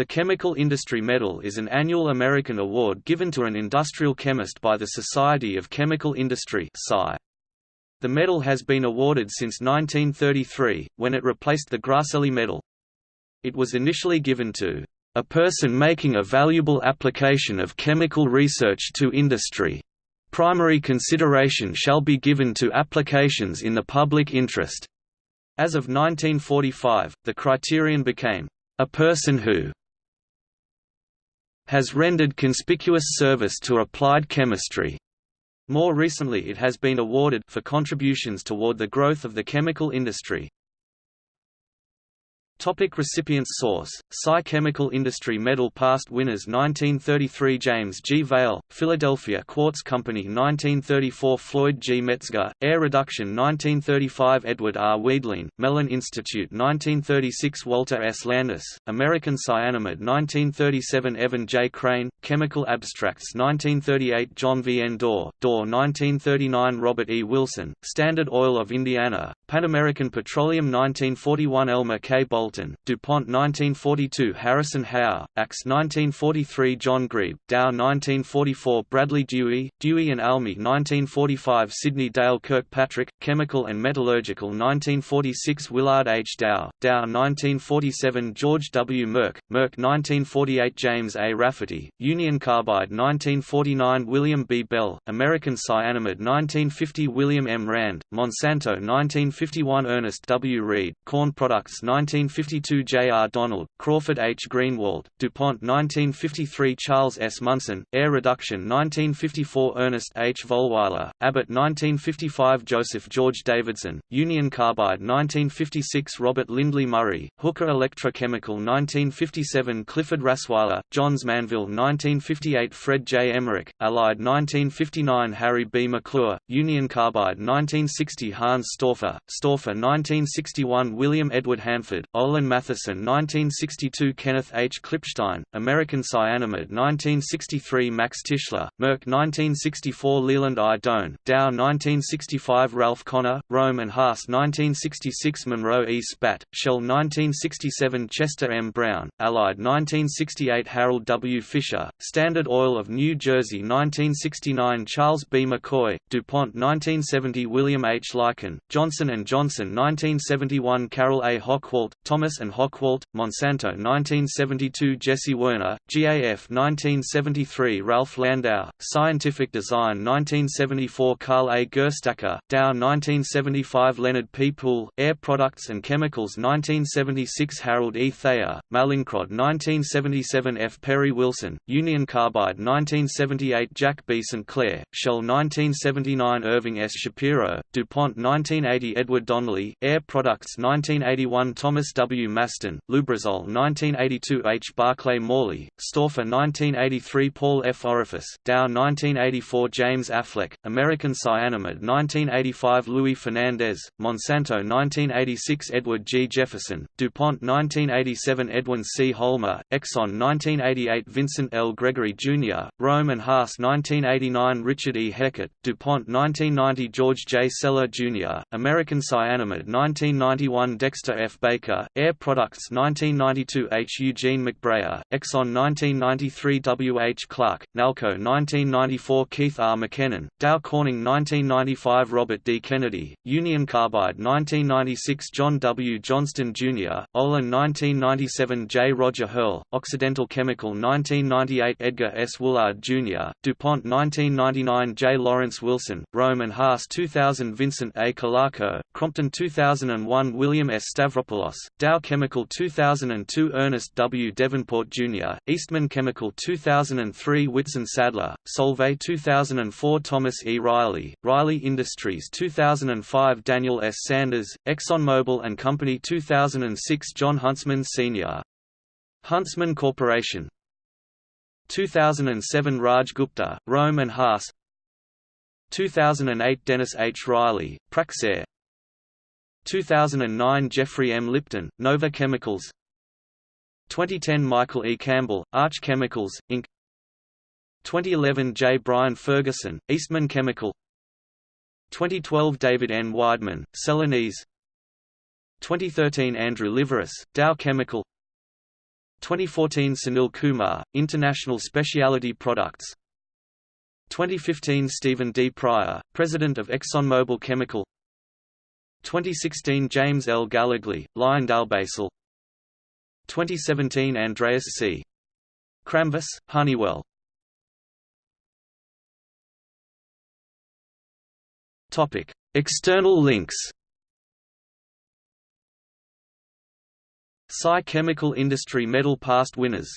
The Chemical Industry Medal is an annual American award given to an industrial chemist by the Society of Chemical Industry The medal has been awarded since 1933, when it replaced the Grasselli Medal. It was initially given to a person making a valuable application of chemical research to industry. Primary consideration shall be given to applications in the public interest. As of 1945, the criterion became, a person who has rendered conspicuous service to applied chemistry. More recently it has been awarded for contributions toward the growth of the chemical industry. Topic recipients Source: Sci Chemical Industry Medal Past winners 1933 James G. Vail, Philadelphia Quartz Company 1934 Floyd G. Metzger, Air Reduction 1935 Edward R. Weidlein, Mellon Institute 1936 Walter S. Landis, American Cyanamid 1937 Evan J. Crane, Chemical Abstracts 1938 John V. N. Dorr, Dorr 1939 Robert E. Wilson, Standard Oil of Indiana, Pan American Petroleum 1941 Elmer K. Bolt Dalton, DuPont 1942 Harrison Howe, Axe 1943 John Grebe, Dow 1944 Bradley Dewey, Dewey and Almy 1945 Sidney Dale Kirkpatrick, Chemical and Metallurgical 1946 Willard H. Dow, Dow 1947 George W. Merck, Merck 1948 James A. Rafferty, Union Carbide 1949 William B. Bell, American Cyanamid 1950 William M. Rand, Monsanto 1951 Ernest W. Reid, Corn Products 1950 1952 J. R. Donald, Crawford H. Greenewalt, DuPont 1953 Charles S. Munson, Air Reduction 1954 Ernest H. Volwiler, Abbott 1955 Joseph George Davidson, Union Carbide 1956 Robert Lindley Murray, Hooker Electrochemical 1957 Clifford Rassweiler, Johns Manville 1958 Fred J. Emmerich, Allied 1959 Harry B. McClure, Union Carbide 1960 Hans Stauffer, Stauffer 1961 William Edward Hanford, Olin Mathieson 1962 Kenneth H. Klipstein, American Cyanamid 1963 Max Tishler, Merck 1964 Leland I. Doan, Dow 1965 Ralph Connor, Rohm and Haas 1966 Monroe E. Spaght, Shell 1967 Chester M. Brown, Allied 1968 Harold W. Fisher, Standard Oil of New Jersey 1969 Charles B. McCoy, DuPont 1970 William H. Lycan, Johnson & Johnson 1971 Carroll A. Hochwalt, Thomas and Hochwalt, Monsanto 1972 Jesse Werner, GAF 1973 Ralph Landau, Scientific Design 1974 Carl A. Gerstacker, Dow 1975 Leonard P. Pool, Air Products and Chemicals 1976 Harold E. Thayer, Mallinckrodt 1977 F. Perry Wilson, Union Carbide 1978 Jack B. St. Clair, Shell 1979 Irving S. Shapiro, DuPont 1980 Edward Donley, Air Products 1981 Thomas W. Mastin, Lubrizol 1982 H. Barclay Morley, Stauffer 1983 Paul F. Oreffice, Dow 1984 James Affleck, American Cyanamid 1985 Louis Fernandez, Monsanto 1986 Edward G. Jefferson, DuPont 1987 Edwin C. Holmer, Exxon 1988 Vincent L. Gregory Jr., Röhm and Haas 1989 Richard E. Heckert, DuPont 1990 George J. Sella Jr., American Cyanamid 1991 Dexter F. Baker, Air Products 1992 H. Eugene McBrayer, Exxon 1993 W. H. Clark, Nalco 1994 Keith R. McKennon, Dow Corning 1995 Robert D. Kennedy, Union Carbide 1996 John W. Johnstone Jr., Olin 1997 J. Roger Hirl, Occidental Chemical 1998 Edgar S. Woolard Jr., DuPont 1999 J. Lawrence Wilson, Rohm and Haas 2000 Vincent A. Calarco, Crompton 2001 William S. Stavropoulos, Dow Chemical 2002 Ernest W. Deavenport Jr., Eastman Chemical 2003 Whitson Sadler, Solvay 2004 Thomas E. Reilly, Reilly Industries 2005 Daniel S. Sanders, ExxonMobil and Company 2006 Jon Huntsman Sr. Huntsman Corporation 2007 Raj Gupta, Röhm and Haas 2008 Dennis H. Reilley, Praxair 2009 Jeffrey M. Lipton, Nova Chemicals 2010 Michael E. Campbell, Arch Chemicals, Inc. 2011 J. Brian Ferguson, Eastman Chemical 2012 David N. Weidman, Celanese 2013 Andrew Liveris, Dow Chemical 2014 Sunil Kumar, International Specialty Products 2015 Stephen D. Pryor, President of ExxonMobil Chemical 2016 James L. Gallogly, LyondellBasell 2017 Andreas C. Kramvis, Honeywell Topic: External links. Sci Chemical Industry Medal Past winners